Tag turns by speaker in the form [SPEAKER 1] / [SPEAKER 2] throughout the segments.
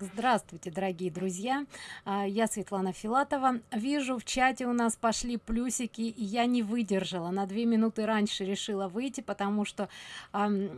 [SPEAKER 1] здравствуйте дорогие друзья. А, я светлана филатова. Вижу в чате у нас пошли плюсики и я не выдержала. На две минуты раньше решила выйти потому что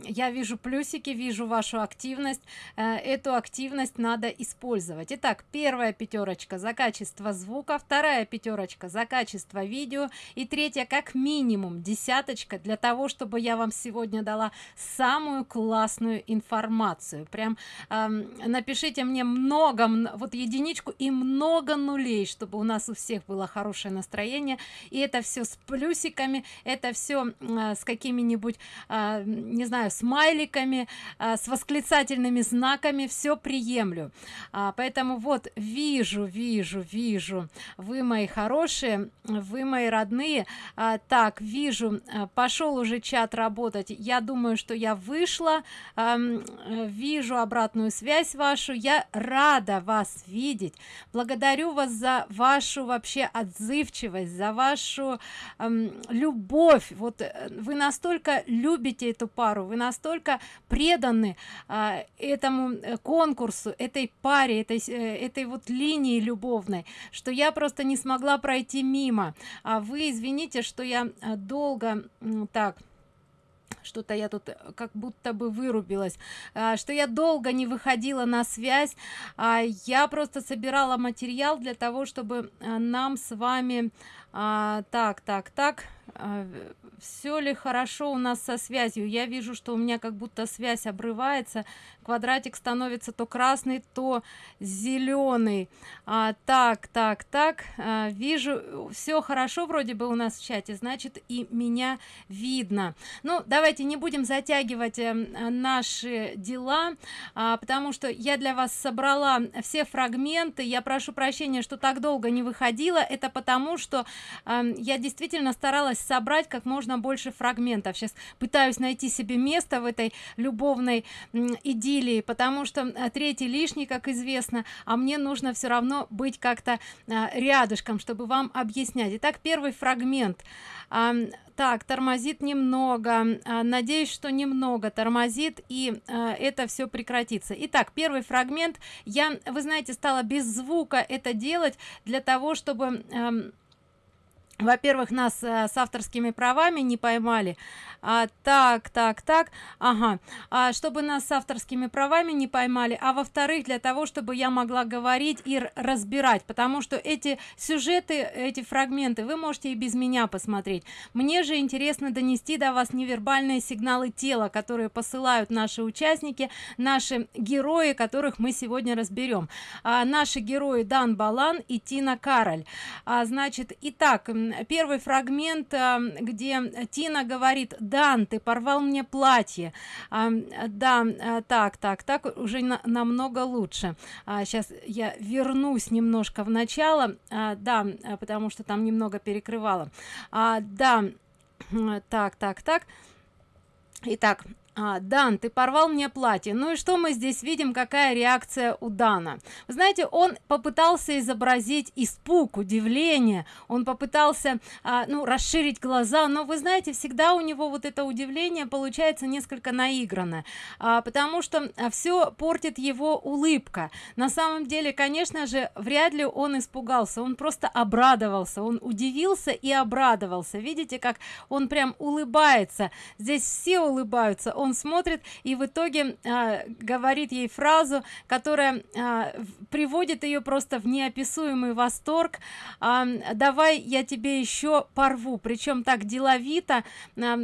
[SPEAKER 1] я вижу плюсики вижу вашу активность. Э, эту активность надо использовать. Итак первая пятерочка за качество звука вторая пятерочка за качество видео и третья как минимум десяточка для того чтобы я вам сегодня дала самую классную информацию. Прям напишите мне много вот единичку и много нулей чтобы у нас у всех было хорошее настроение. И это все с плюсиками это все э, с какими-нибудь э, не знаю смайликами э, с восклицательными знаками. Все приемлю. А, поэтому вот вижу вижу вижу. Вы мои хорошие вы мои родные. А, так вижу а, пошел уже чат работать. Я думаю что я вышла. А, вижу обратную связь вашу. Я рада вас видеть. Благодарю вас за вашу вообще отзывчивость за вашу эм, любовь. Вот э, вы настолько любите эту пару вы настолько преданы э, этому конкурсу этой паре этой э, этой вот линии любовной что я просто не смогла пройти мимо. А вы извините что я э, долго так что-то я тут э, как будто бы вырубилась а, что я долго не выходила на связь а, я просто собирала материал для того чтобы э, нам с вами а, так так так все ли хорошо у нас со связью? Я вижу что у меня как будто связь обрывается квадратик становится то красный то зеленый а, так так так а, вижу все хорошо вроде бы у нас в чате значит и меня видно. Ну давайте не будем затягивать э, наши дела а, потому что я для вас собрала все фрагменты. Я прошу прощения что так долго не выходила. Это потому что э, я действительно старалась собрать как можно больше фрагментов. Сейчас пытаюсь найти себе место в этой любовной идиллии потому что э, третий лишний как известно а мне нужно все равно быть как-то э, рядышком чтобы вам объяснять. Итак первый фрагмент. Так тормозит немного. А, надеюсь что немного тормозит и это все прекратится. Итак первый фрагмент. Я вы знаете стала без звука это делать для того чтобы во-первых нас э, с авторскими правами не поймали. А, так так так. Ага. А, чтобы нас с авторскими правами не поймали. А во-вторых для того чтобы я могла говорить и разбирать. Потому что эти сюжеты эти фрагменты вы можете и без меня посмотреть. Мне же интересно донести до вас невербальные сигналы тела которые посылают наши участники наши герои которых мы сегодня разберем. А, наши герои дан балан и тина кароль. А, значит итак первый фрагмент а, где тина говорит дан ты порвал мне платье а, да а, так так так уже на, намного лучше. А, сейчас я вернусь немножко в начало. А, да потому что там немного перекрывало а, да так так так. Итак а, дан ты порвал мне платье. Ну и что мы здесь видим? Какая реакция у дана? Вы знаете он попытался изобразить испуг удивление. Он попытался а, ну расширить глаза. Но вы знаете всегда у него вот это удивление получается несколько наигранно а, потому что а, все портит его улыбка. На самом деле конечно же вряд ли он испугался. Он просто обрадовался. Он удивился и обрадовался. Видите как он прям улыбается. Здесь все улыбаются. Он он смотрит и в итоге а, говорит ей фразу которая а, приводит ее просто в неописуемый восторг. А, давай я тебе еще порву причем так деловито. А,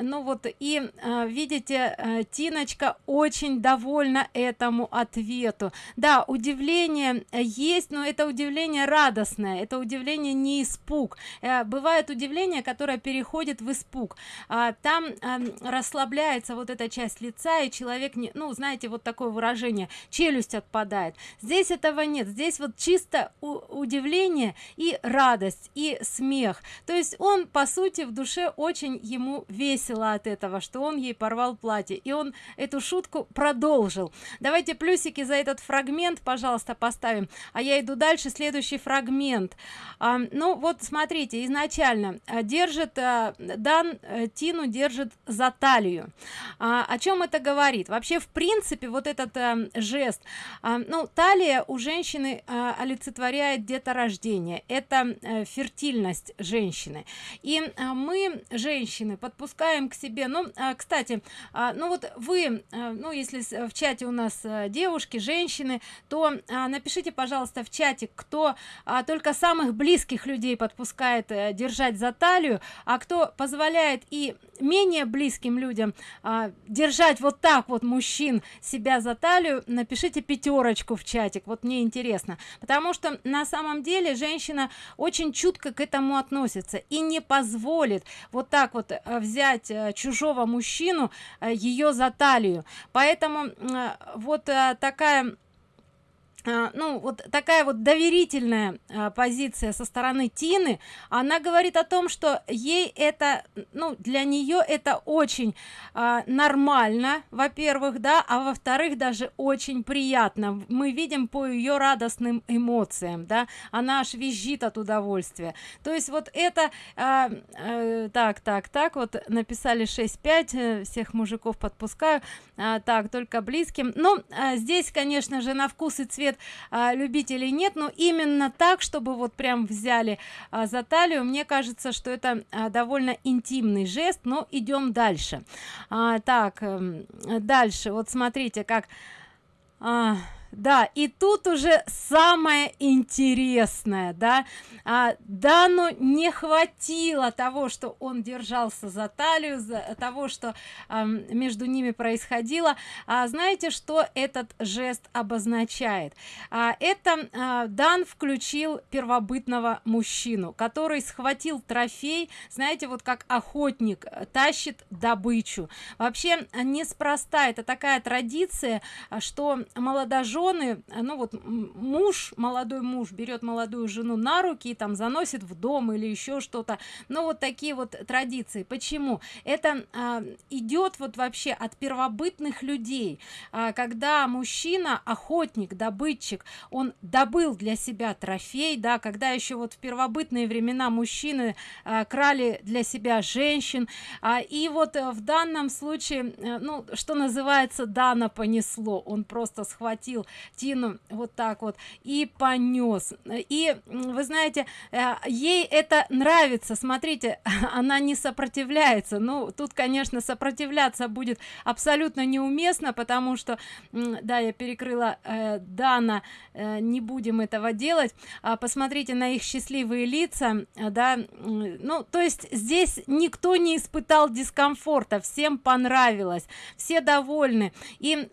[SPEAKER 1] ну вот и а, видите а, тиночка очень довольна этому ответу. Да удивление есть но это удивление радостное это удивление не испуг. А, бывает удивление которое переходит в испуг. А, там а, расслабляется вот эта часть лица и человек не ну знаете вот такое выражение челюсть отпадает. Здесь этого нет. Здесь вот чисто удивление и радость и смех. То есть он по сути в душе очень ему весело от этого что он ей порвал платье и он эту шутку продолжил. Давайте плюсики за этот фрагмент пожалуйста поставим а я иду дальше. Следующий фрагмент. А, ну вот смотрите изначально а, держит а, дан а, тину держит за талию а, о чем это говорит? Вообще в принципе вот этот а, жест а, ну талия у женщины а, олицетворяет деторождение. Это а, фертильность женщины. И а, мы женщины подпускаем к себе ну а, кстати а, ну вот вы а, ну если в чате у нас а, девушки женщины то а, напишите пожалуйста в чате кто а, только самых близких людей подпускает а, держать за талию а кто позволяет и менее близким людям а, держать вот так вот мужчин себя за талию напишите пятерочку в чатик вот мне интересно. Потому что на самом деле женщина очень чутко к этому относится и не позволит вот так вот а, взять а, чужого мужчину а, ее за талию. Поэтому вот такая ну вот такая вот доверительная а, позиция со стороны тины. Она говорит о том что ей это ну для нее это очень а, нормально во первых да а во вторых даже очень приятно. Мы видим по ее радостным эмоциям да она аж визжит от удовольствия. То есть вот это а, а, так так так вот написали 6-5 э, всех мужиков подпускаю а, так только близким. Ну а, здесь конечно же на вкус и цвет а, любителей нет но именно так чтобы вот прям взяли а, за талию мне кажется что это а, довольно интимный жест но идем дальше. А, так а, дальше. Вот смотрите как а, да и тут уже самое интересное да. А, дану не хватило того что он держался за талию за того что а, между ними происходило. А, знаете что этот жест обозначает? А, это а, дан включил первобытного мужчину который схватил трофей знаете вот как охотник тащит добычу. Вообще неспроста это такая традиция что молодожен жены ну вот муж молодой муж берет молодую жену на руки и там заносит в дом или еще что-то. Ну вот такие вот традиции. Почему? Это а, идет вот вообще от первобытных людей. А, когда мужчина охотник добытчик он добыл для себя трофей да когда еще вот в первобытные времена мужчины а, крали для себя женщин. А, и вот в данном случае э, ну что называется дана понесло. Он просто схватил Тину вот так вот и понес и вы знаете э, ей это нравится. Смотрите она не сопротивляется. Ну тут конечно сопротивляться будет абсолютно неуместно потому что да я перекрыла э, дана э, не будем этого делать. А посмотрите на их счастливые лица да ну то есть здесь никто не испытал дискомфорта. Всем понравилось все довольны. И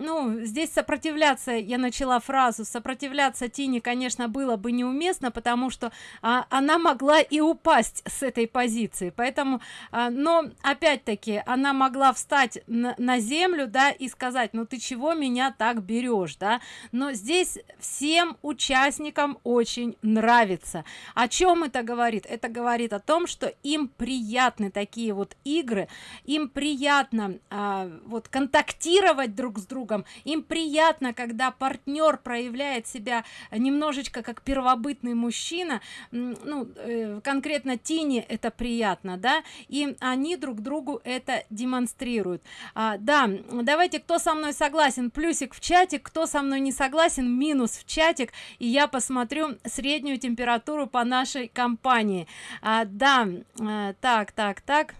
[SPEAKER 1] ну здесь сопротивляться сопротивляться я начала фразу сопротивляться тине конечно было бы неуместно потому что а, она могла и упасть с этой позиции поэтому а, но опять-таки она могла встать на, на землю да и сказать ну ты чего меня так берешь да? Но здесь всем участникам очень нравится. О чем это говорит? Это говорит о том что им приятны такие вот игры им приятно а, вот контактировать друг с другом им приятно когда партнер проявляет себя немножечко как первобытный мужчина ну э, конкретно тени это приятно да и они друг другу это демонстрируют. А, да давайте кто со мной согласен плюсик в чате кто со мной не согласен минус в чатик и я посмотрю среднюю температуру по нашей компании. А, да а, так так так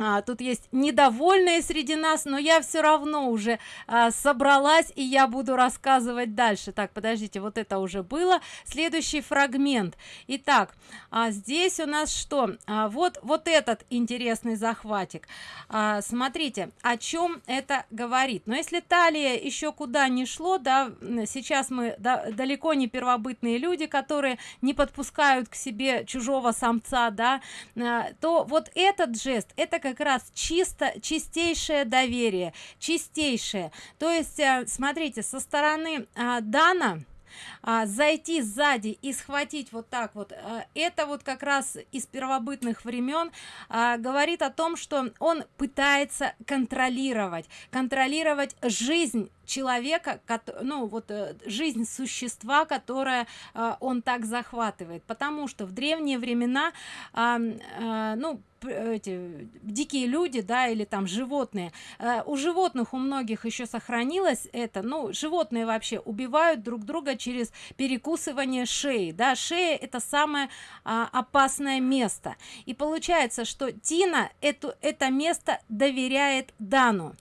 [SPEAKER 1] а, тут есть недовольные среди нас но я все равно уже а, собралась и я буду рассказывать дальше. Так подождите вот это уже было. Следующий фрагмент. Итак а здесь у нас что? А, вот вот этот интересный захватик. А, смотрите о чем это говорит. Но если талия еще куда не шло да сейчас мы да, далеко не первобытные люди которые не подпускают к себе чужого самца да а, то вот этот жест это как как раз чисто чистейшее доверие чистейшее. То есть э, смотрите со стороны а, дана а, зайти сзади и схватить вот так вот а, это вот как раз из первобытных времен а, говорит о том что он пытается контролировать контролировать жизнь человека ну вот э, жизнь существа которое он так захватывает. Потому что в древние времена ну эти дикие люди да или там животные. Э, у животных у многих еще сохранилось это. Ну животные вообще убивают друг друга через перекусывание шеи да. Шея это самое а, опасное место. И получается что тина эту это место доверяет дану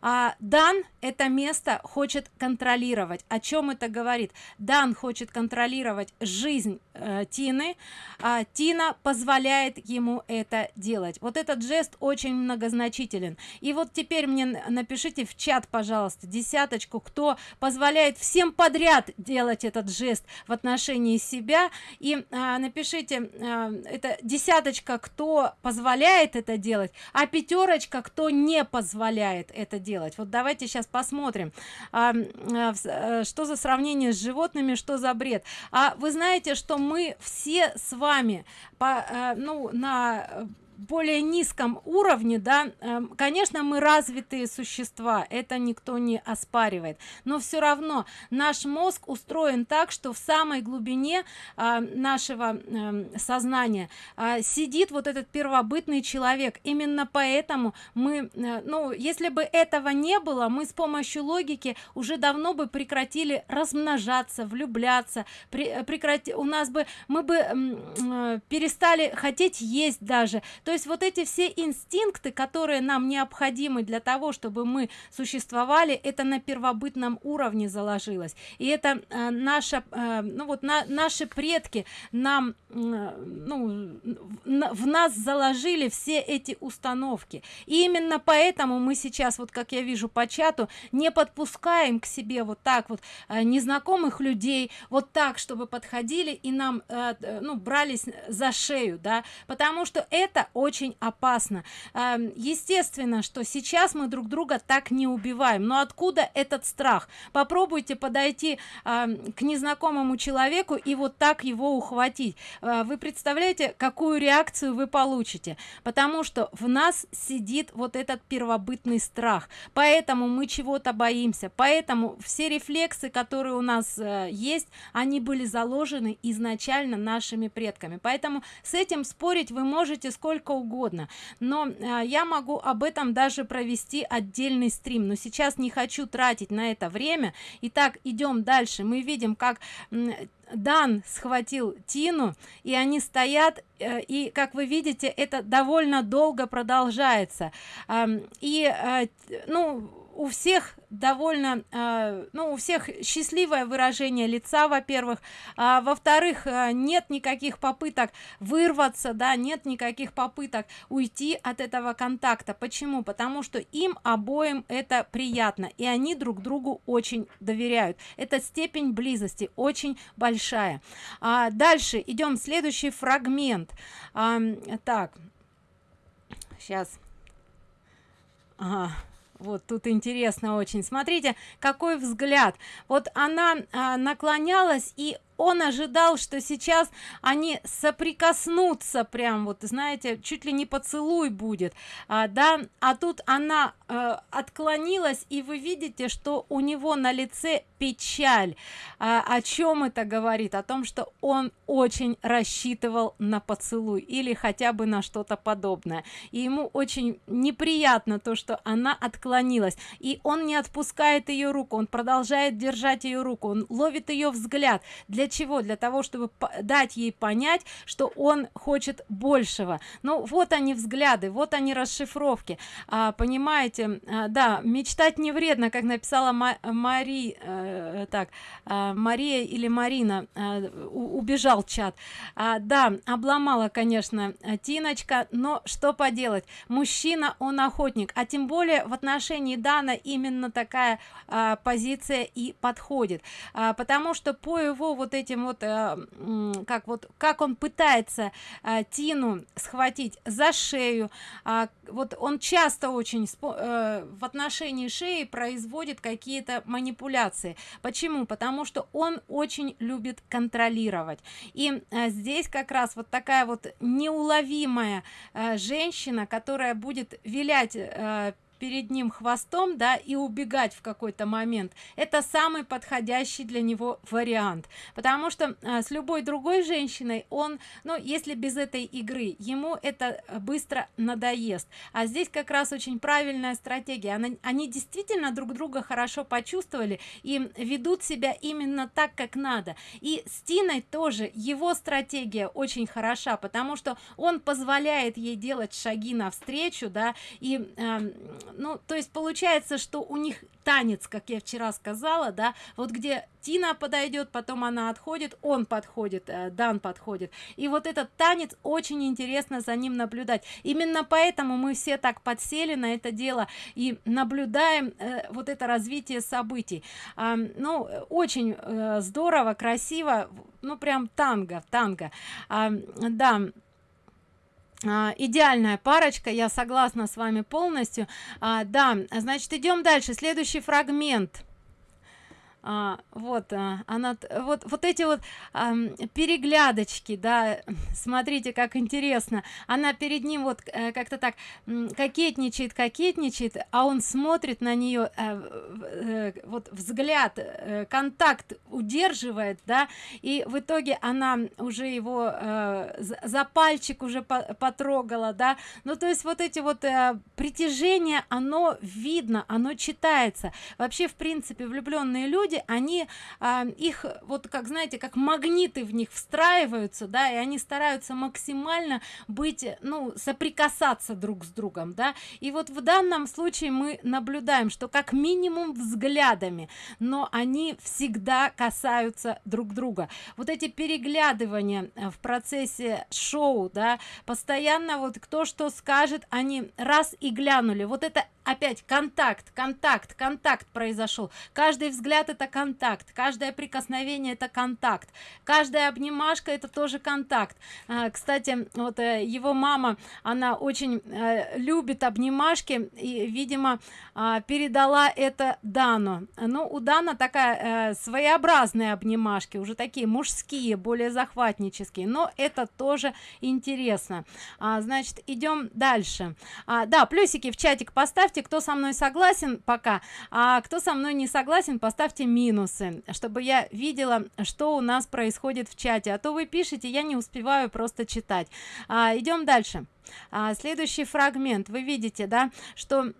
[SPEAKER 1] а, дан это место хочет контролировать. О чем это говорит? Дан хочет контролировать жизнь э, тины. А тина позволяет ему это делать. Вот этот жест очень многозначителен. И вот теперь мне напишите в чат пожалуйста десяточку кто позволяет всем подряд делать этот жест в отношении себя. И а, напишите а, это десяточка кто позволяет это делать а пятерочка кто не позволяет это делать. Вот давайте сейчас посмотрим. А, а, а, что за сравнение с животными что за бред? А вы знаете что мы все с вами по а, ну на более низком уровне да эм, конечно мы развитые существа это никто не оспаривает. Но все равно наш мозг устроен так что в самой глубине а, нашего эм, сознания а, сидит вот этот первобытный человек. Именно поэтому мы э, ну если бы этого не было мы с помощью логики уже давно бы прекратили размножаться влюбляться при, прекрати у нас бы мы бы э, перестали хотеть есть даже то есть вот эти все инстинкты которые нам необходимы для того чтобы мы существовали это на первобытном уровне заложилось. И это э, наша э, ну вот на, наши предки нам э, ну в нас заложили все эти установки. И именно поэтому мы сейчас вот как я вижу по чату не подпускаем к себе вот так вот э, незнакомых людей вот так чтобы подходили и нам э ну брались за шею да. Потому что это очень опасно. Эм, естественно что сейчас мы друг друга так не убиваем. Но откуда этот страх? Попробуйте подойти эм, к незнакомому человеку и вот так его ухватить. Э, вы представляете какую реакцию вы получите? Потому что в нас сидит вот этот первобытный страх. Поэтому мы чего-то боимся. Поэтому все рефлексы которые у нас э, есть они были заложены изначально нашими предками. Поэтому с этим спорить вы можете сколько угодно угодно. Но э, я могу об этом даже провести отдельный стрим. Но сейчас не хочу тратить на это время. Итак идем дальше. Мы видим как дан схватил тину и они стоят э, и как вы видите это довольно долго продолжается. И э, ну у всех довольно э, ну у всех счастливое выражение лица во-первых. А, во-вторых э, нет никаких попыток вырваться да нет никаких попыток уйти от этого контакта. Почему? Потому что им обоим это приятно и они друг другу очень доверяют. Эта степень близости очень большая. А дальше идем следующий фрагмент. А, так. Сейчас ага вот тут интересно очень. Смотрите какой взгляд. Вот она а, наклонялась и он ожидал что сейчас они соприкоснутся прям вот знаете чуть ли не поцелуй будет. А, да а тут она э, отклонилась и вы видите что у него на лице печаль. А, о чем это говорит? О том что он очень рассчитывал на поцелуй или хотя бы на что-то подобное. И ему очень неприятно то что она отклонилась. И он не отпускает ее руку он продолжает держать ее руку он ловит ее взгляд. Для чего? Для того чтобы дать ей понять что он хочет большего. Ну вот они взгляды вот они расшифровки. А, понимаете а, да мечтать не вредно как написала мари э, так а, мария или марина а, убежал чат. А, да обломала конечно тиночка но что поделать? Мужчина он охотник а тем более в отношении дана именно такая а, позиция и подходит. А, потому что по его вот этим вот э, как вот как он пытается э, тину схватить за шею. Э, вот он часто очень э, в отношении шеи производит какие-то манипуляции. Почему? Потому что он очень любит контролировать. И здесь как раз вот такая вот неуловимая женщина которая будет вилять перед ним хвостом да и убегать в какой-то момент. Это самый подходящий для него вариант. Потому что а, с любой другой женщиной он ну если без этой игры ему это быстро надоест. А здесь как раз очень правильная стратегия. Она, они действительно друг друга хорошо почувствовали и ведут себя именно так как надо. И с тиной тоже его стратегия очень хороша потому что он позволяет ей делать шаги навстречу да и э, ну то есть получается что у них танец как я вчера сказала да вот где тина подойдет потом она отходит он подходит э, дан подходит. И вот этот танец очень интересно за ним наблюдать. Именно поэтому мы все так подсели на это дело и наблюдаем э, вот это развитие событий. А, ну очень э, здорово красиво ну прям танго танго. А, да идеальная парочка я согласна с вами полностью. А, да значит идем дальше. Следующий фрагмент а, вот а, она вот вот эти вот а, переглядочки да смотрите как интересно. Она перед ним вот э, как-то так кокетничает кокетничает а он смотрит на нее э, э, вот взгляд э, контакт удерживает да и в итоге она уже его э, за пальчик уже по потрогала да. Ну то есть вот эти вот э, притяжения оно видно оно читается. Вообще в принципе влюбленные люди люди они а, их вот как знаете как магниты в них встраиваются да и они стараются максимально быть ну соприкасаться друг с другом да. И вот в данном случае мы наблюдаем что как минимум взглядами но они всегда касаются друг друга. Вот эти переглядывания э, в процессе шоу да постоянно вот кто что скажет они раз и глянули. Вот это опять контакт контакт контакт произошел. Каждый взгляд это контакт каждое прикосновение это контакт каждая обнимашка это тоже контакт. А, кстати вот э, его мама она очень э, любит обнимашки и видимо а, передала это дану. Ну у дана такая э, своеобразные обнимашки уже такие мужские более захватнические но это тоже интересно. А, значит идем дальше. А, да плюсики в чатик поставьте поставьте кто со мной согласен пока. А кто со мной не согласен поставьте минусы чтобы я видела что у нас происходит в чате. А то вы пишете я не успеваю просто читать. А, идем дальше. А, следующий фрагмент. Вы видите да что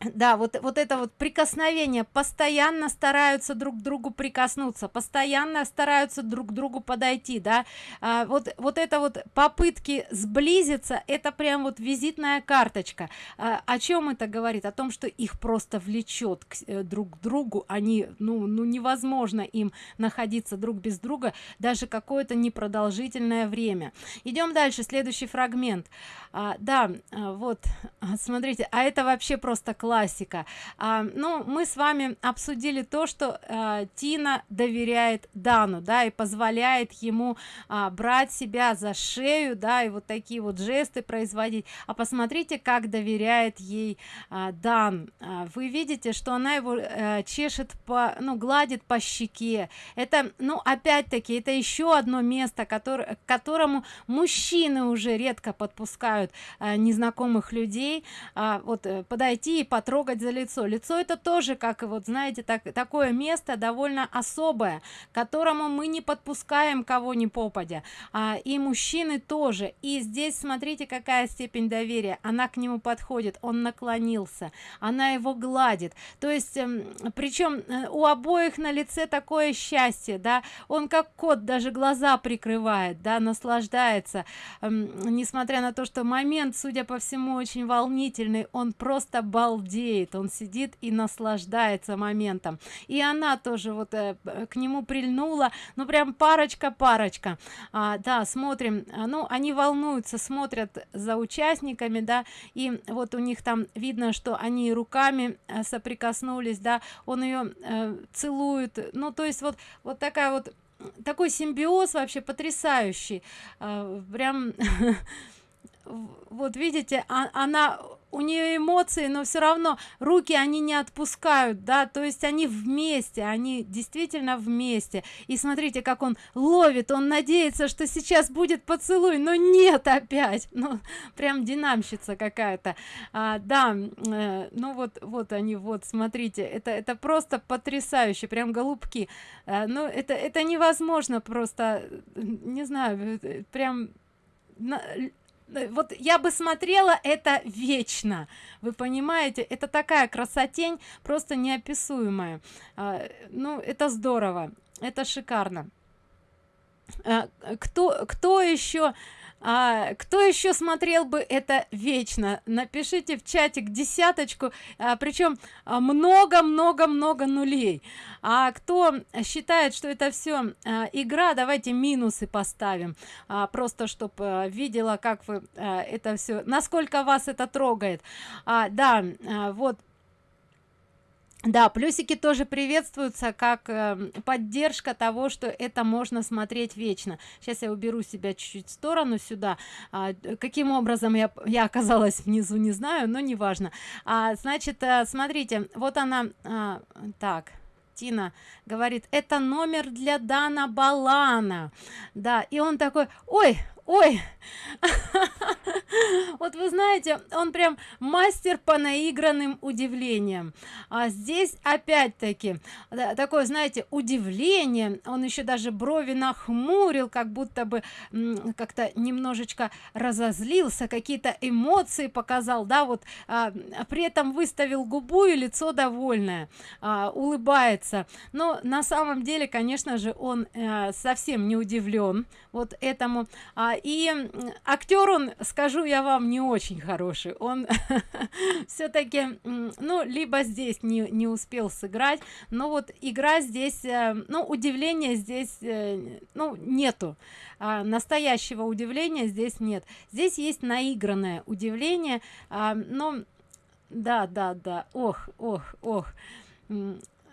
[SPEAKER 1] да вот вот это вот прикосновение. Постоянно стараются друг к другу прикоснуться постоянно стараются друг к другу подойти да. А, вот вот это вот попытки сблизиться это прям вот визитная карточка. А, о чем это говорит? О том что их просто влечет к, э, друг к другу они ну ну невозможно им находиться друг без друга даже какое-то непродолжительное время. Идем дальше следующий фрагмент. А, да а, вот смотрите а это вообще просто классика. А, ну мы с вами обсудили то что а, тина доверяет дану да и позволяет ему а, брать себя за шею да и вот такие вот жесты производить. А посмотрите как доверяет ей а, дан. А, вы видите что она его а, чешет по ну гладит по щеке. Это ну опять-таки это еще одно место которое к которому мужчины уже редко подпускают а, незнакомых людей. А, вот э, подойти и потрогать за лицо. Лицо это тоже как вот знаете так такое место довольно особое которому мы не подпускаем кого ни попадя. А, и мужчины тоже. И здесь смотрите какая степень доверия. Она к нему подходит он наклонился она его гладит. То есть эм, причем э, у обоих на лице такое счастье да. Он как кот даже глаза прикрывает да наслаждается. Эм, несмотря на то что момент судя по всему очень волнительный он просто балдеет он сидит и наслаждается моментом. И она тоже вот э, к нему прильнула ну прям парочка парочка. А, да смотрим а, ну они волнуются смотрят за участниками да и вот у них там видно что они руками э, соприкоснулись да он ее э, целует. Ну то есть вот вот такая вот такой симбиоз вообще потрясающий. Э, прям вот видите а, она у нее эмоции но все равно руки они не отпускают да то есть они вместе они действительно вместе. И смотрите как он ловит он надеется что сейчас будет поцелуй но нет опять ну прям динамщица какая-то. А, да э, ну вот вот они вот смотрите это это просто потрясающе прям голубки. А, ну это это невозможно просто не знаю э, прям Э, вот я бы смотрела это вечно. Вы понимаете? Это такая красотень просто неописуемая. А, ну это здорово. Это шикарно. А, кто кто еще а, кто еще смотрел бы это вечно напишите в чатик десяточку. А, причем а, много много много нулей. А кто считает что это все а, игра давайте минусы поставим. А, просто чтобы а, видела как вы а, это все насколько вас это трогает. А, да а, вот да плюсики тоже приветствуются как э, поддержка того что это можно смотреть вечно. Сейчас я уберу себя чуть-чуть в сторону сюда. А, каким образом я я оказалась внизу не знаю но неважно. А, значит а, смотрите вот она а, так Тина говорит это номер для Дана Балана да и он такой ой ой. Вот вы знаете он прям мастер по наигранным удивлениям. А здесь опять-таки такое знаете удивление. Он еще даже брови нахмурил как будто бы как-то немножечко разозлился какие-то эмоции показал да вот а, при этом выставил губу и лицо довольное а, улыбается. Но на самом деле конечно же он а, совсем не удивлен вот этому. А, и актер он скажу я вам не очень хороший. Он все-таки ну либо здесь не, не успел сыграть но вот игра здесь э, ну удивление здесь э, ну нету. А, настоящего удивления здесь нет. Здесь есть наигранное удивление. А, но да да да. Ох ох ох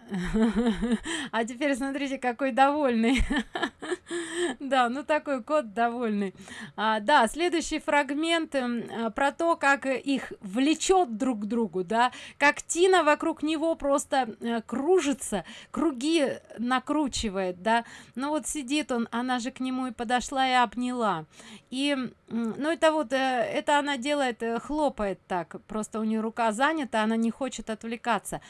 [SPEAKER 1] а теперь смотрите какой довольный. Да ну такой кот довольный. А, да следующий фрагмент э, про то как их влечет друг к другу да. Как тина вокруг него просто э, кружится круги накручивает да. Ну вот сидит он она же к нему и подошла и обняла. И ну это вот э, это она делает э, хлопает так. Просто у нее рука занята она не хочет отвлекаться.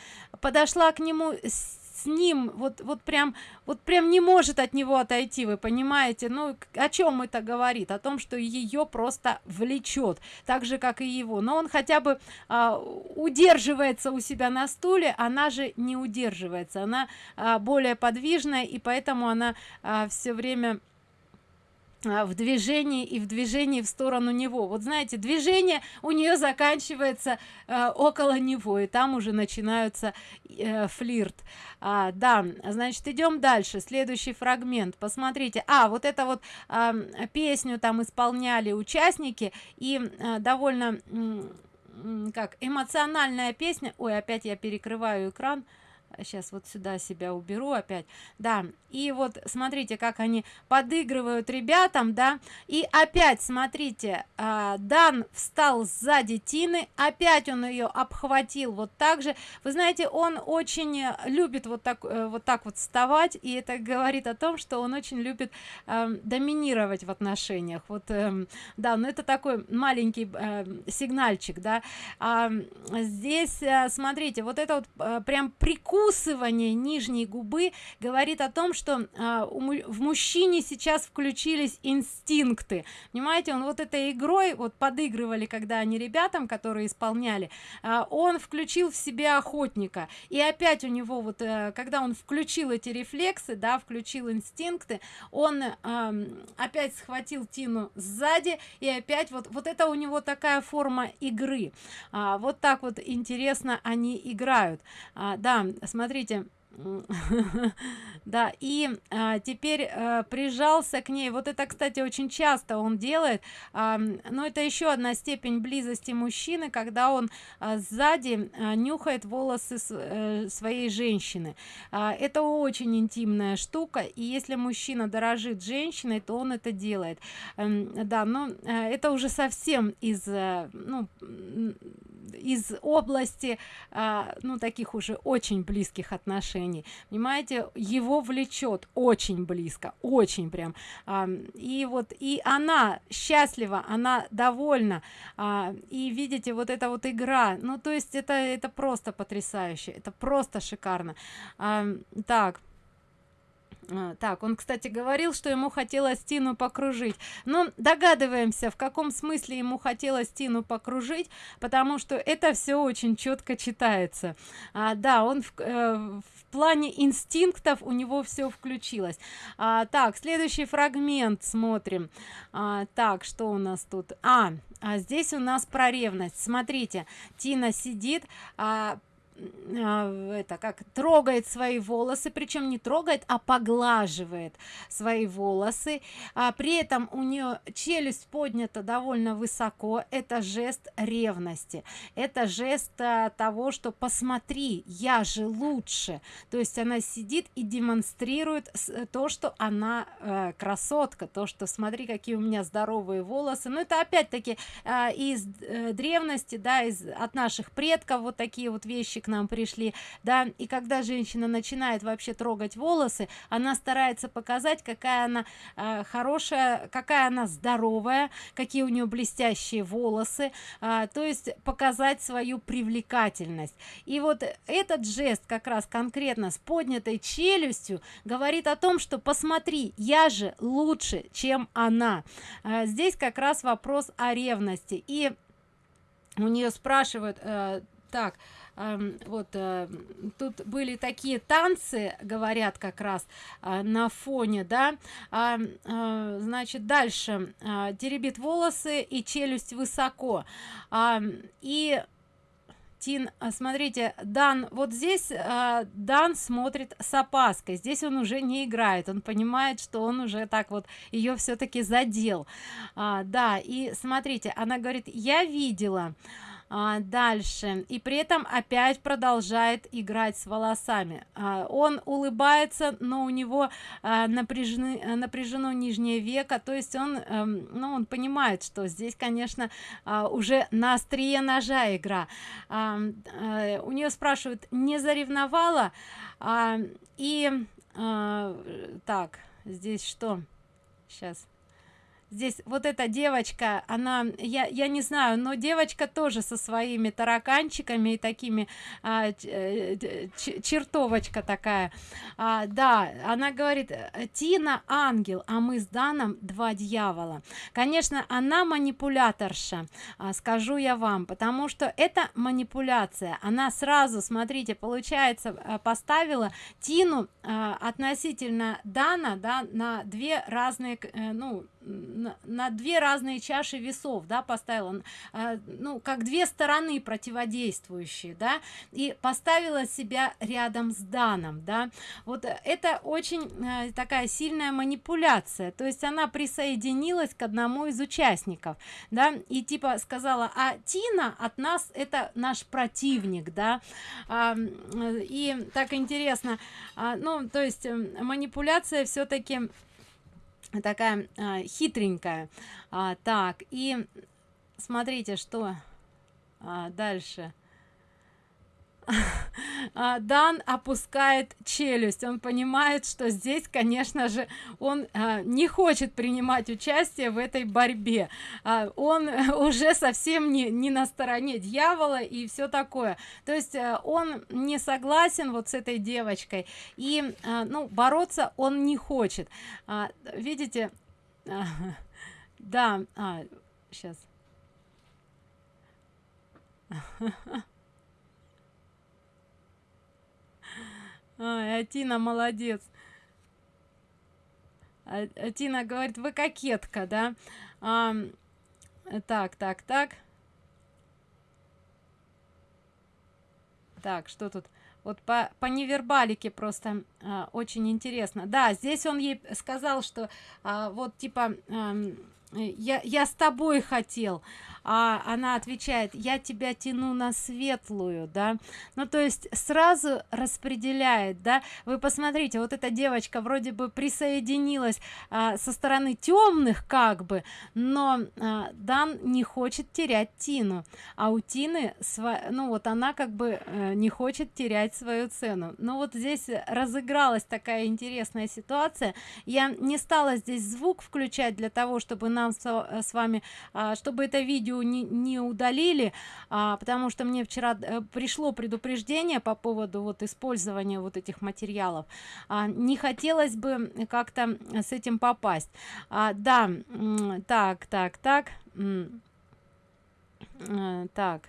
[SPEAKER 1] Подошла к нему с ним вот вот прям вот прям не может от него отойти вы понимаете? Ну о чем это говорит? О том что ее просто влечет так же как и его. Но он хотя бы а, удерживается у себя на стуле она же не удерживается. Она а, более подвижная и поэтому она а, все время в движении и в движении в сторону него. Вот знаете движение у нее заканчивается э, около него и там уже начинаются э, флирт. А, да значит идем дальше. Следующий фрагмент. Посмотрите. А вот это вот э, песню там исполняли участники и э, довольно э, как эмоциональная песня. Ой опять я перекрываю экран сейчас вот сюда себя уберу опять. Да и вот смотрите как они подыгрывают ребятам да. И опять смотрите а, дан встал сзади тины опять он ее обхватил вот так же. Вы знаете он очень любит вот так э, вот так вот вставать и это говорит о том что он очень любит э, доминировать в отношениях. Вот э, да но это такой маленький э, сигнальчик да. А, здесь э, смотрите вот это вот э, прям прикус прикусывание нижней губы говорит о том что у, в мужчине сейчас включились инстинкты. Понимаете он вот этой игрой вот подыгрывали когда они ребятам которые исполняли а, он включил в себя охотника. И опять у него вот а, когда он включил эти рефлексы да включил инстинкты он а, опять схватил тину сзади и опять вот вот это у него такая форма игры. А, вот так вот интересно они играют. А, да смотрите да и а, теперь а, прижался к ней. Вот это кстати очень часто он делает. А, но это еще одна степень близости мужчины когда он а, сзади а, нюхает волосы с, а, своей женщины. А, это очень интимная штука и если мужчина дорожит женщиной то он это делает. А, да но а, это уже совсем из а, ну из области а, ну таких уже очень близких отношений понимаете его влечет очень близко очень прям. А, и вот и она счастлива она довольна. А, и видите вот эта вот игра ну то есть это это просто потрясающе это просто шикарно. А, так так он кстати говорил что ему хотелось тину покружить. Но догадываемся в каком смысле ему хотелось тину покружить потому что это все очень четко читается. А, да он в, э, в плане инстинктов у него все включилось. А, так следующий фрагмент смотрим. А, так что у нас тут? А, а здесь у нас про ревность. Смотрите тина сидит а, а, это как трогает свои волосы причем не трогает а поглаживает свои волосы. А при этом у нее челюсть поднята довольно высоко. Это жест ревности. Это жест а, того что посмотри я же лучше то есть она сидит и демонстрирует то что она э, красотка то что смотри какие у меня здоровые волосы но это опять-таки э, из э, древности да из от наших предков вот такие вот вещи к нам пришли да и когда женщина начинает вообще трогать волосы она старается показать какая она э, хорошая какая она здоровая какие у нее блестящие волосы э, то есть показать свою привлекательность. И вот этот жест как раз конкретно с поднятой челюстью говорит о том что посмотри я же лучше чем она э, здесь как раз вопрос о ревности. И у нее спрашивают э, так вот э, тут были такие танцы говорят как раз а, на фоне да а, а, значит дальше теребит волосы и челюсть высоко и Тин, смотрите, Дан, вот здесь э, Дан смотрит с опаской. Здесь он уже не играет, он понимает, что он уже так вот ее все-таки задел. А, да, и смотрите, она говорит, я видела а, дальше. И при этом опять продолжает играть с волосами. А, он улыбается но у него а, напряжены напряжено нижнее веко. То есть он а, ну он понимает что здесь конечно а, уже на острие ножа игра. А, а, у нее спрашивают не заревновала? А, и а, так здесь что? Сейчас здесь вот эта девочка она я я не знаю но девочка тоже со своими тараканчиками и такими а, э, чертовочка такая. А, да она говорит тина ангел а мы с даном два дьявола конечно она манипуляторша а, скажу я вам потому что это манипуляция. Она сразу смотрите получается а, поставила тину а, относительно дана да на две разные э, ну на, на две разные чаши весов да поставила. Э, ну как две стороны противодействующие да. И поставила себя рядом с даном да. Вот это очень э, такая сильная манипуляция. То есть она присоединилась к одному из участников да и типа сказала а тина от нас это наш противник да. А, и так интересно. А, ну то есть манипуляция все-таки такая а, хитренькая. А, так и смотрите что а, дальше дан опускает челюсть. Он понимает что здесь конечно же он а, не хочет принимать участие в этой борьбе. А, он уже совсем не, не на стороне дьявола и все такое. То есть а, он не согласен вот с этой девочкой и а, ну бороться он не хочет. А, видите а, да а, сейчас Ой, Атина молодец. А, Атина говорит, вы кокетка, да? А, так, так, так. Так, что тут? вот по, по невербалике просто а, очень интересно да здесь он ей сказал что а, вот типа а, я я с тобой хотел а она отвечает я тебя тяну на светлую да. Ну то есть сразу распределяет да. Вы посмотрите вот эта девочка вроде бы присоединилась а, со стороны темных как бы но а, дан не хочет терять тину. А у тины ну вот она как бы э, не хочет терять свою цену. Но вот здесь разыгралась такая интересная ситуация. Я не стала здесь звук включать для того чтобы нам с, с вами а, чтобы это видео видео не, не удалили а, потому что мне вчера э, пришло предупреждение по поводу вот использования вот этих материалов. А, не хотелось бы как-то с этим попасть. А, да так так так э, так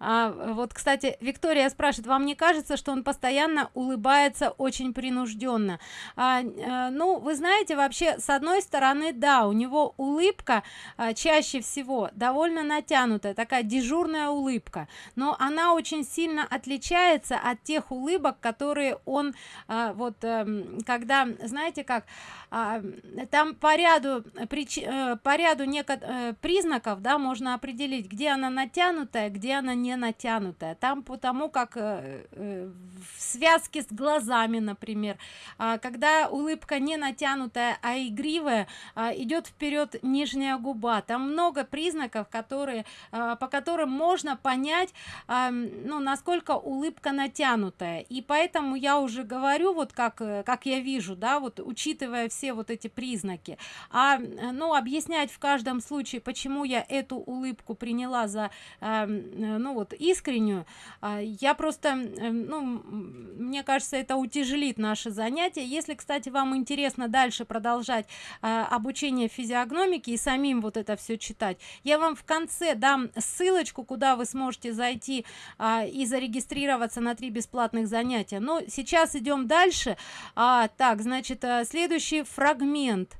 [SPEAKER 1] а, вот кстати виктория спрашивает вам не кажется что он постоянно улыбается очень принужденно а, а, ну вы знаете вообще с одной стороны да у него улыбка а, чаще всего довольно натянутая такая дежурная улыбка но она очень сильно отличается от тех улыбок которые он а, вот а, когда знаете как а, там по ряду прич, а, по ряду некоторых признаков да можно определить где она натянутая где она не не натянутая. Там потому как э, э, в связке с глазами например. А, когда улыбка не натянутая а игривая а, идет вперед нижняя губа. Там много признаков которые а, по которым можно понять ну насколько улыбка натянутая. И поэтому я уже говорю вот как э, как я вижу да вот учитывая все вот эти признаки. А ну объяснять в каждом случае почему я эту улыбку приняла за ну вот искреннюю. А, я просто ну мне кажется это утяжелит наше занятие если кстати вам интересно дальше продолжать а, обучение физиогномики и самим вот это все читать я вам в конце дам ссылочку куда вы сможете зайти а, и зарегистрироваться на три бесплатных занятия. Но сейчас идем дальше. А, так значит следующий фрагмент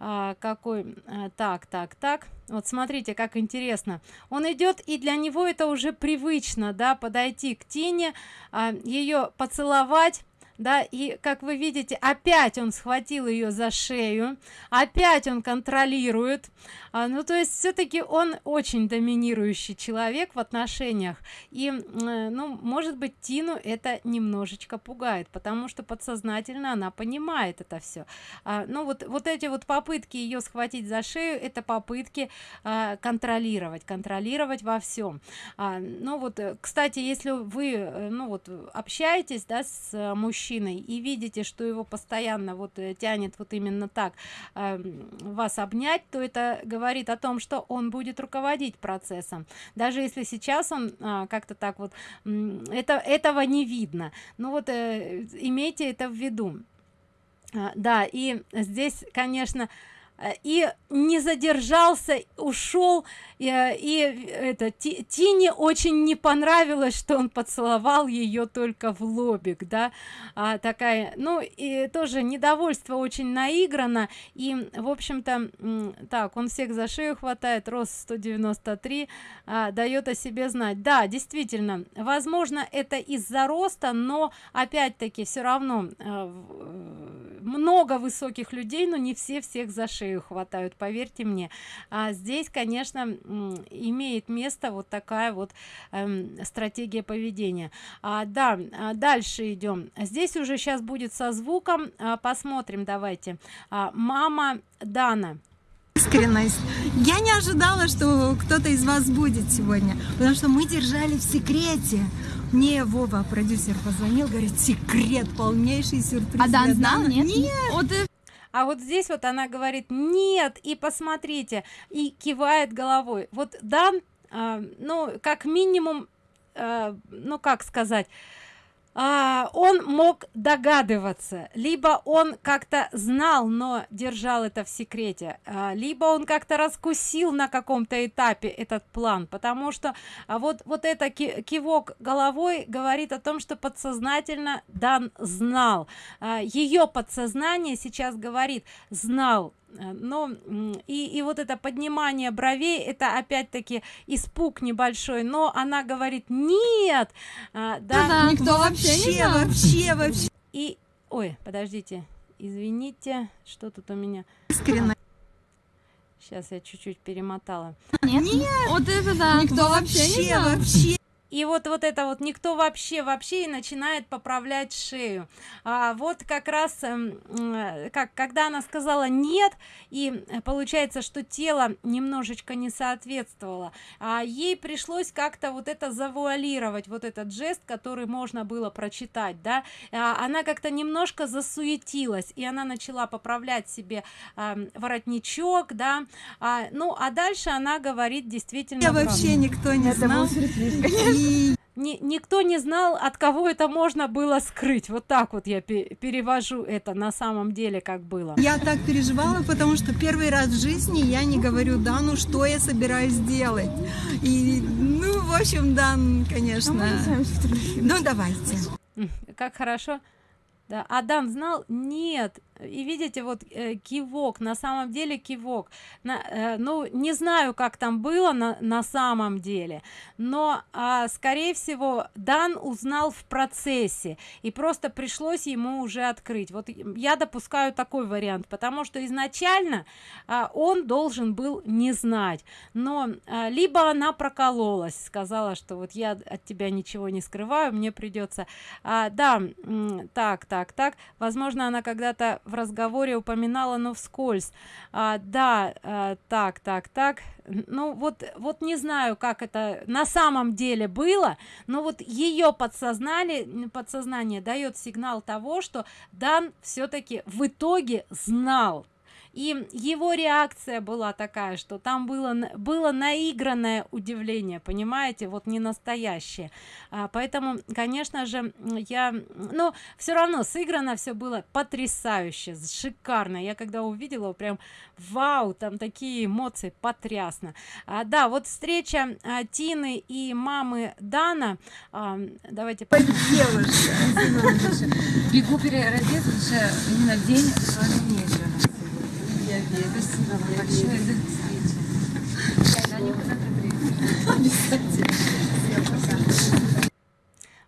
[SPEAKER 1] а, какой а, так так так. Вот смотрите как интересно. Он идет и для него это уже привычно да подойти к тине а, ее поцеловать да и как вы видите опять он схватил ее за шею опять он контролирует. А, ну то есть все-таки он очень доминирующий человек в отношениях. И э, ну может быть тину это немножечко пугает потому что подсознательно она понимает это все а, ну вот вот эти вот попытки ее схватить за шею это попытки а, контролировать контролировать во всем а, ну вот э, кстати если вы э, ну вот общаетесь да с мужчиной и видите что его постоянно вот тянет вот именно так а, вас обнять то это говорит о том что он будет руководить процессом. Даже если сейчас он а, как-то так вот это этого не видно. Ну вот э, имейте это в виду. А, да и здесь конечно Э, и не задержался ушел и, э, и это тине очень не понравилось что он поцеловал ее только в лобик да а, такая ну и тоже недовольство очень наиграно и в общем-то так он всех за шею хватает рост 193 а, дает о себе знать. Да действительно возможно это из-за роста но опять-таки все равно а, много высоких людей но не все всех за шею хватают поверьте мне а здесь конечно имеет место вот такая вот эм, стратегия поведения а, да а дальше идем здесь уже сейчас будет со звуком а, посмотрим давайте а, мама дана
[SPEAKER 2] искренность. Я не ожидала, что кто-то из вас будет сегодня, потому что мы держали в секрете. Мне Вова, продюсер, позвонил, говорит, секрет, полнейший сюрприз.
[SPEAKER 1] А Дан знал, нет? Нет. Вот а вот здесь вот она говорит нет и посмотрите и кивает головой. Вот дан э, ну как минимум э, ну как сказать а, он мог догадываться либо он как-то знал но держал это в секрете а, либо он как-то раскусил на каком-то этапе этот план потому что а вот вот это кивок головой говорит о том что подсознательно дан знал. А, ее подсознание сейчас говорит знал но и, и вот это поднимание бровей это опять-таки испуг небольшой но она говорит нет! А, да,
[SPEAKER 2] да никто вообще вообще вообще вообще.
[SPEAKER 1] И ой подождите извините что тут у меня?
[SPEAKER 2] Искренне.
[SPEAKER 1] Сейчас я чуть-чуть перемотала.
[SPEAKER 2] Нет, нет. Вот это да. Никто вообще вообще, вообще
[SPEAKER 1] и вот вот это вот никто вообще вообще и начинает поправлять шею. А, вот как раз э, как когда она сказала нет и получается что тело немножечко не соответствовало а ей пришлось как-то вот это завуалировать вот этот жест который можно было прочитать да. А, она как-то немножко засуетилась и она начала поправлять себе а, воротничок да. А, ну а дальше она говорит действительно
[SPEAKER 2] я вообще никто не это знал
[SPEAKER 1] ни, никто не знал от кого это можно было скрыть. Вот так вот я перевожу это на самом деле как было.
[SPEAKER 2] Я так переживала потому что первый раз в жизни я не говорю да ну что я собираюсь делать? И ну в общем да конечно. Ну давайте.
[SPEAKER 1] Как хорошо. Да адам знал? Нет и видите вот э, кивок на самом деле кивок. На, э, ну не знаю как там было на, на самом деле но э, скорее всего дан узнал в процессе и просто пришлось ему уже открыть. Вот я допускаю такой вариант потому что изначально э, он должен был не знать. Но э, либо она прокололась сказала что вот я от тебя ничего не скрываю мне придется э, да так так так. Возможно она когда-то в разговоре упоминала но вскользь. А, да а, так так так. Ну вот вот не знаю как это на самом деле было но вот ее подсознание подсознание дает сигнал того что дан все-таки в итоге знал и его реакция была такая что там было было наигранное удивление понимаете вот не настоящее. А, поэтому конечно же я но все равно сыграно все было потрясающе шикарно. Я когда увидела прям вау там такие эмоции потрясно. А, да вот встреча а, тины и мамы дана. А, давайте
[SPEAKER 3] бегу переодеться именно в день вечера я верю. Спасибо вам большое за встречу. Я никуда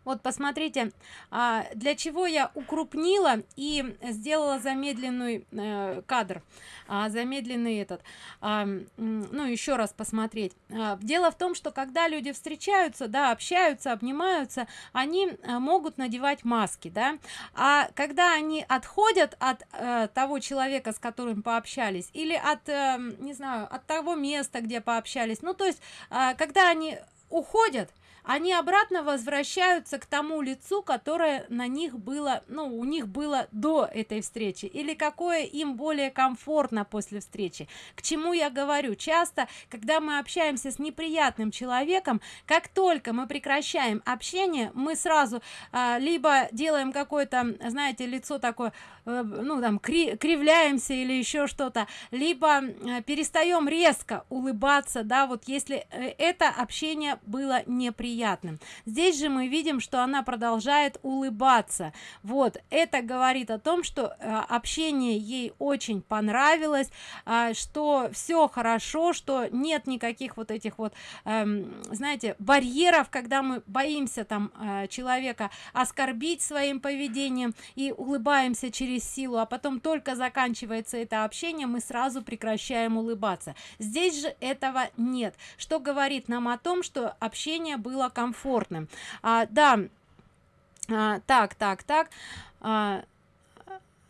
[SPEAKER 1] вот посмотрите а, для чего я укрупнила и сделала замедленный э, кадр а, замедленный этот. А, ну еще раз посмотреть. Дело в том что когда люди встречаются да общаются обнимаются они а, могут надевать маски да. А когда они отходят от а, того человека с которым пообщались или от не знаю от того места где пообщались ну то есть когда они уходят они обратно возвращаются к тому лицу которое на них было ну у них было до этой встречи или какое им более комфортно после встречи. К чему я говорю? Часто когда мы общаемся с неприятным человеком как только мы прекращаем общение мы сразу а, либо делаем какое-то знаете лицо такое Э, ну там кри кривляемся или еще что-то либо э, перестаем резко улыбаться да вот если э, это общение было неприятным здесь же мы видим что она продолжает улыбаться. Вот это говорит о том что общение ей очень понравилось что все хорошо что нет никаких вот этих вот эм, знаете барьеров когда мы боимся там человека оскорбить своим поведением и улыбаемся через силу а потом только заканчивается это общение мы сразу прекращаем улыбаться. Здесь же этого нет. Что говорит нам о том что общение было комфортным. А, да а, так так так. А,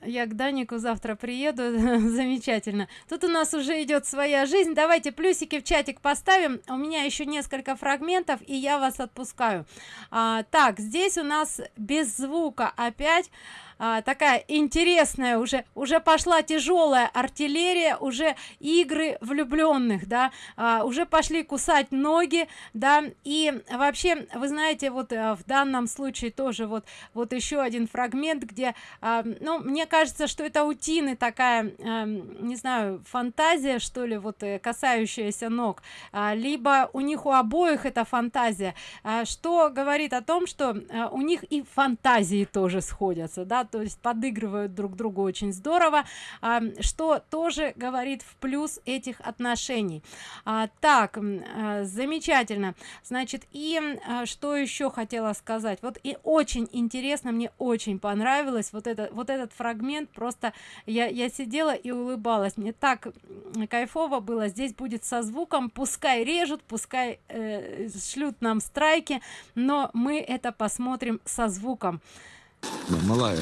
[SPEAKER 1] я к данику завтра приеду. Замечательно. Тут у нас уже идет своя жизнь. Давайте плюсики в чатик поставим. У меня еще несколько фрагментов и я вас отпускаю. А, так здесь у нас без звука опять а, такая интересная уже уже пошла тяжелая артиллерия уже игры влюбленных да. А, уже пошли кусать ноги да. И вообще вы знаете вот а, в данном случае тоже вот вот еще один фрагмент где а, ну мне кажется что это утины такая а, не знаю фантазия что ли вот э, касающаяся ног. А, либо у них у обоих это фантазия. А, что говорит о том что а, у них и фантазии тоже сходятся да то есть подыгрывают друг другу очень здорово. А, что тоже говорит в плюс этих отношений. А, так а, замечательно. Значит и а, что еще хотела сказать. Вот и очень интересно мне очень понравилось вот это вот этот фрагмент. Просто я я сидела и улыбалась. Мне так кайфово было. Здесь будет со звуком. Пускай режут пускай э, шлют нам страйки но мы это посмотрим со звуком
[SPEAKER 4] малая,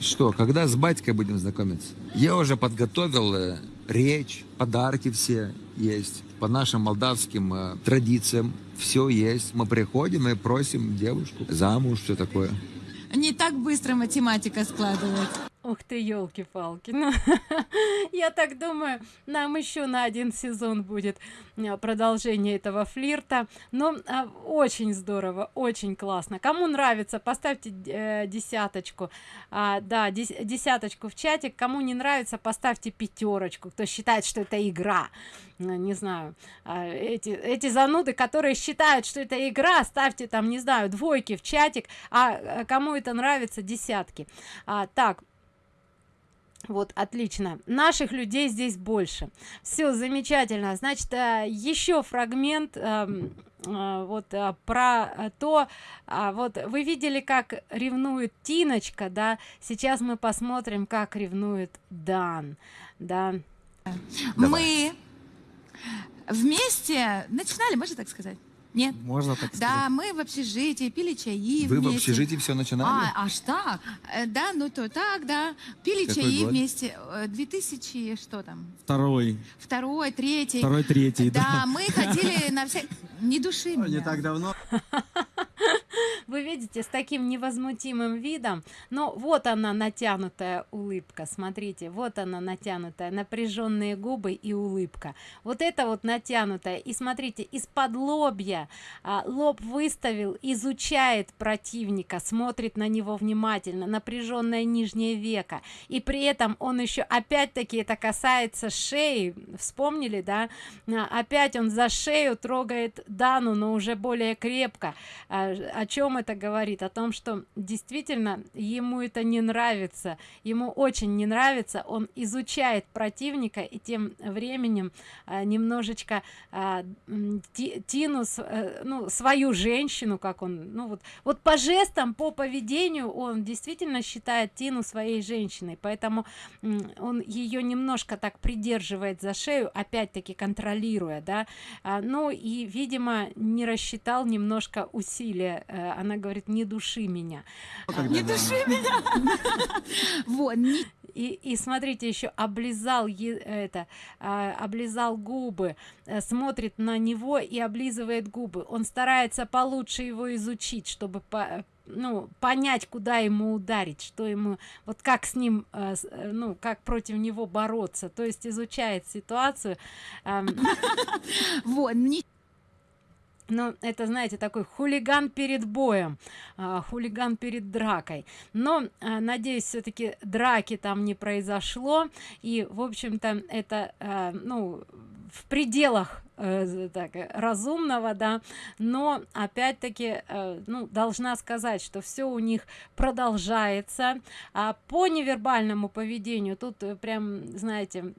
[SPEAKER 4] что, когда с батькой будем знакомиться? Я уже подготовил э, речь, подарки все есть. По нашим молдавским э, традициям все есть. Мы приходим и просим девушку замуж, все такое.
[SPEAKER 3] Не так быстро математика складывается.
[SPEAKER 1] Ух ты, елки-палки. Ну, я так думаю, нам еще на один сезон будет а, продолжение этого флирта. Но а, очень здорово, очень классно. Кому нравится, поставьте э, десяточку. А, да, дес, десяточку в чатик. Кому не нравится, поставьте пятерочку. Кто считает, что это игра. Ну, не знаю, а, эти, эти зануды, которые считают, что это игра, ставьте там, не знаю, двойки в чатик. А, а кому это нравится, десятки. А, так, вот отлично. Наших людей здесь больше. Все замечательно. Значит э, еще фрагмент эм, э, вот э, про то а, вот вы видели как ревнует тиночка да? Сейчас мы посмотрим как ревнует дан да?
[SPEAKER 3] Мы вместе начинали, можно так сказать? Нет?
[SPEAKER 4] Можно так
[SPEAKER 3] Да, мы в общежитии пили чаи
[SPEAKER 4] Вы в
[SPEAKER 3] вместе.
[SPEAKER 4] общежитии все начинали?
[SPEAKER 3] А, аж так? Э, Да, ну то так, да. Пили
[SPEAKER 4] Какой
[SPEAKER 3] чаи
[SPEAKER 4] год?
[SPEAKER 3] вместе. Э, 2000, что там?
[SPEAKER 5] Второй.
[SPEAKER 3] Второй, третий.
[SPEAKER 5] Второй, третий,
[SPEAKER 3] Да,
[SPEAKER 5] да.
[SPEAKER 3] мы ходили на все... Не души меня.
[SPEAKER 5] Не так давно.
[SPEAKER 1] вы видите с таким невозмутимым видом. Но вот она натянутая улыбка. Смотрите вот она натянутая напряженные губы и улыбка. Вот это вот натянутая. И смотрите из-под лобья а, лоб выставил изучает противника смотрит на него внимательно. Напряженное нижнее веко. И при этом он еще опять-таки это касается шеи. Вспомнили да? А, опять он за шею трогает дану но уже более крепко. А, о чем это говорит? О том что действительно ему это не нравится. Ему очень не нравится. Он изучает противника и тем временем а, немножечко а, тину э, ну свою женщину как он ну вот вот по жестам по поведению он действительно считает тину своей женщиной. Поэтому он ее немножко так придерживает за шею опять-таки контролируя да. Ну и видимо не рассчитал немножко усилия. Э, она говорит не души меня
[SPEAKER 3] Не души меня. Вот,
[SPEAKER 1] и, и смотрите еще облизал это а, облизал губы э, смотрит на него и облизывает губы. Он старается получше его изучить чтобы по ну понять куда ему ударить что ему вот как с ним э, ну как против него бороться. То есть изучает ситуацию
[SPEAKER 3] вот,
[SPEAKER 1] ну это знаете такой хулиган перед боем а, хулиган перед дракой. Но а, надеюсь все-таки драки там не произошло. И в общем-то это а, ну в пределах э, так, э, разумного да. Но опять-таки э, ну должна сказать что все у них продолжается. А по невербальному поведению тут э, прям знаете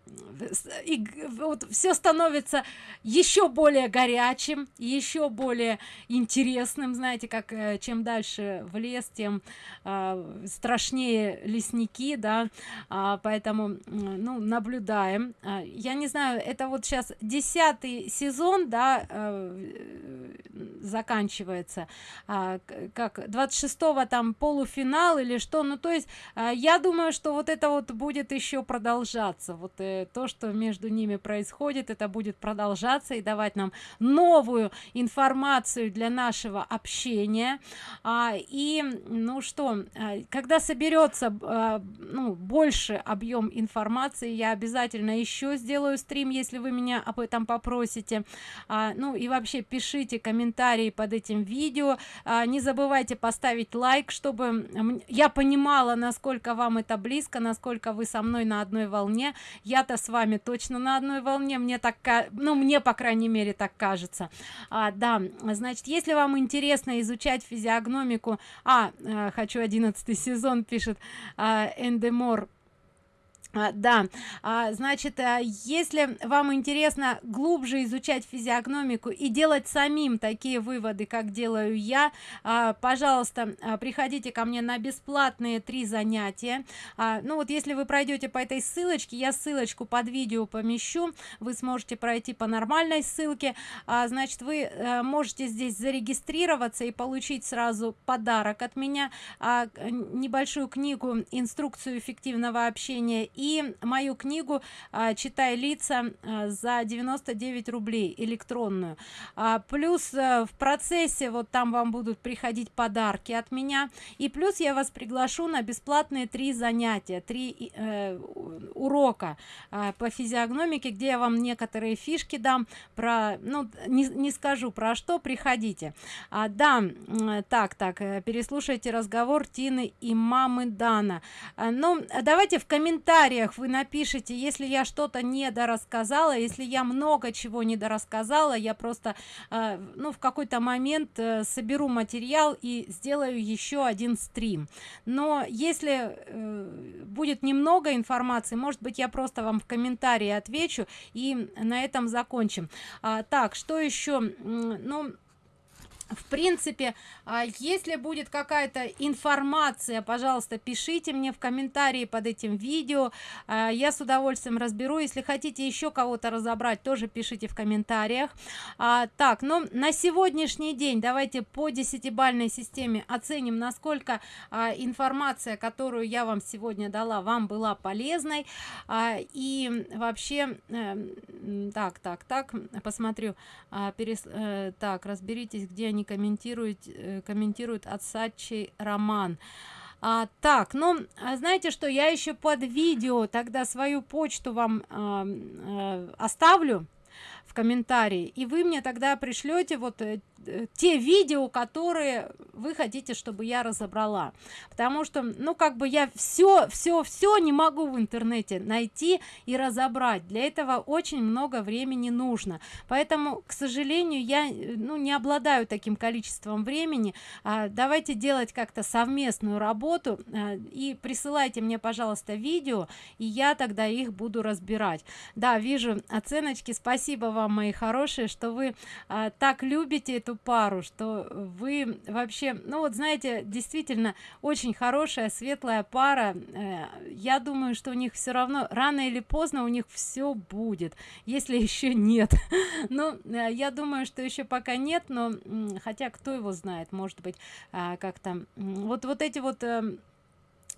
[SPEAKER 1] и вот все становится еще более горячим еще более интересным знаете как э, чем дальше в лес тем а, страшнее лесники да. А, поэтому ну наблюдаем. А, я не знаю это вот сейчас десятый сезон да э, заканчивается. К- как 26 там полуфинал или что? Ну то есть а, я думаю что вот это вот будет еще продолжаться. Вот э, то что между ними происходит это будет продолжаться и давать нам новую информацию для нашего общения. А, и ну что а, когда соберется а, ну больше объем информации я обязательно еще сделаю стрим если вы меня об этом попросите. А, ну и вообще пишите комментарии под этим видео. А, не забывайте поставить лайк чтобы я понимала насколько вам это близко насколько вы со мной на одной волне. Я-то с вами точно на одной волне мне так ну мне по крайней мере так кажется. А, да значит если вам интересно изучать физиогномику а, а хочу одиннадцатый сезон пишет а, эндемор а, да. А, значит а, если вам интересно глубже изучать физиогномику и делать самим такие выводы как делаю я пожалуйста приходите ко мне на бесплатные три занятия. Ну вот если вы пройдете по этой ссылочке я ссылочку под видео помещу вы сможете пройти по нормальной ссылке. Значит вы а, можете здесь зарегистрироваться и получить сразу подарок от меня небольшую книгу инструкцию эффективного общения и и мою книгу а, читай лица а, за 99 рублей электронную. А, плюс а, в процессе вот там вам будут приходить подарки от меня. И плюс я вас приглашу на бесплатные три занятия три э, урока э, по физиогномике где я вам некоторые фишки дам про ну не, не скажу про что приходите. А, да так так э, переслушайте разговор тины и мамы дана. А, ну давайте в комментариях комментариях вы напишите если я что-то не дорассказала если я много чего не дорассказала я просто э, ну в какой-то момент э, соберу материал и сделаю еще один стрим. Но если э, будет немного информации может быть я просто вам в комментарии отвечу и на этом закончим. А, так что еще? Ну в принципе а, если будет какая-то информация пожалуйста пишите мне в комментарии под этим видео. А, я с удовольствием разберу. Если хотите еще кого-то разобрать тоже пишите в комментариях. А, так ну на сегодняшний день давайте по десятибальной системе оценим насколько информация которую я вам сегодня дала вам была полезной. И вообще э, так так так посмотрю перес, э, так разберитесь где они комментируют э, комментируют отсадчий роман. А, так ну а знаете что я еще под видео тогда свою почту вам а, а, оставлю в комментарии. И вы мне тогда пришлете вот э, Э, те видео которые вы хотите чтобы я разобрала. Потому что ну как бы я все все все не могу в интернете найти и разобрать. Для этого очень много времени нужно. Поэтому к сожалению я э, ну не обладаю таким количеством времени. А, давайте делать как-то совместную работу а, и присылайте мне пожалуйста видео и я тогда их буду разбирать. Да вижу оценочки. Спасибо вам мои хорошие что вы а, так любите эту пару что вы вообще ну вот знаете действительно очень хорошая светлая пара. Э, я думаю что у них все равно рано или поздно у них все будет если еще нет. Но э, я думаю что еще пока нет но хотя кто его знает может быть а, как-то вот вот эти вот э,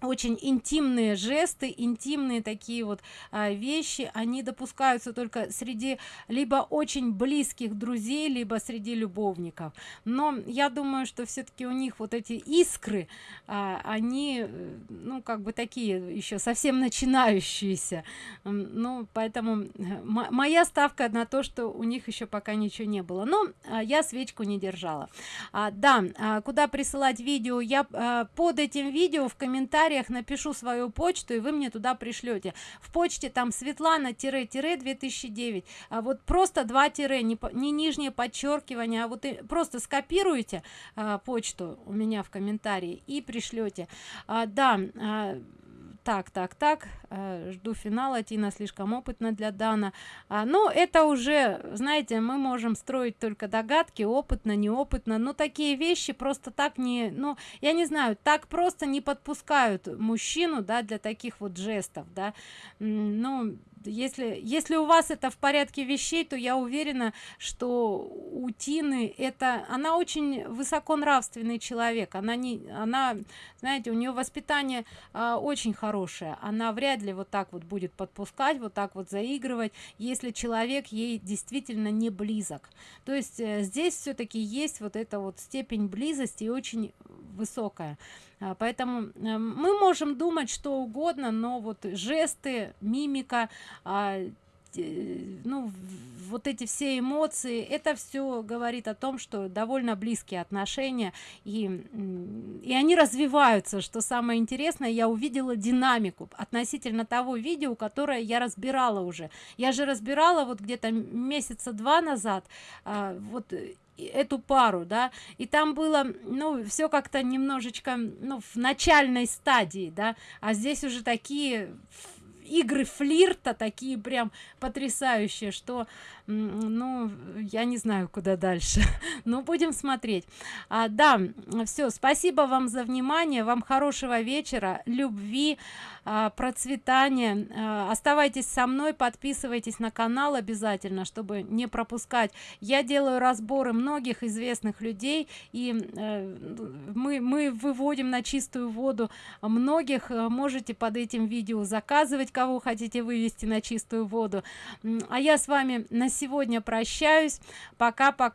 [SPEAKER 1] очень интимные жесты интимные такие вот а, вещи. Они допускаются только среди либо очень близких друзей либо среди любовников. Но я думаю что все-таки у них вот эти искры а, они ну как бы такие еще совсем начинающиеся. Ну поэтому моя ставка на то что у них еще пока ничего не было. Но а, я свечку не держала. А, да а, куда присылать видео я а, под этим видео в комментариях комментариях напишу свою почту и вы мне туда пришлете. В почте там светлана тире тире 2009 а вот просто два тире не, не нижнее подчеркивание а вот и просто скопируете а, почту у меня в комментарии и пришлете. А, да а, так так так э, жду финала тина слишком опытна для дана. А, ну это уже знаете мы можем строить только догадки опытно неопытно но такие вещи просто так не ну я не знаю так просто не подпускают мужчину да для таких вот жестов да. Ну если если у вас это в порядке вещей то я уверена что у тины это она очень высоконравственный человек. Она не она знаете у нее воспитание а, очень хорошее. Она вряд ли вот так вот будет подпускать вот так вот заигрывать если человек ей действительно не близок. То есть э, здесь все-таки есть вот эта вот степень близости очень высокая поэтому э, мы можем думать что угодно но вот жесты мимика а, э, ну вот эти все эмоции это все говорит о том что довольно близкие отношения и и они развиваются. Что самое интересное я увидела динамику относительно того видео которое я разбирала уже. Я же разбирала вот где-то месяца два назад а, вот эту пару да. И там было ну все как-то немножечко ну в начальной стадии да. А здесь уже такие игры флирта такие прям потрясающие что ну я не знаю куда дальше но будем смотреть. А, да все спасибо вам за внимание вам хорошего вечера любви а, процветания. А, оставайтесь со мной подписывайтесь на канал обязательно чтобы не пропускать. Я делаю разборы многих известных людей и э, мы мы выводим на чистую воду многих. Можете под этим видео заказывать кого хотите вывести на чистую воду. А я с вами на сегодня прощаюсь. Пока пока